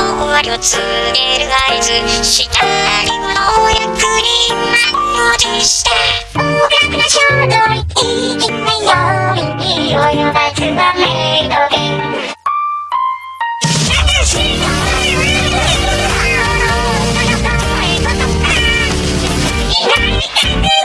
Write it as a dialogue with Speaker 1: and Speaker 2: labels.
Speaker 1: の終わりを告げる合図下にもゆっくり満を持して音楽の衝動にいきなようによばずはメイドでン「いない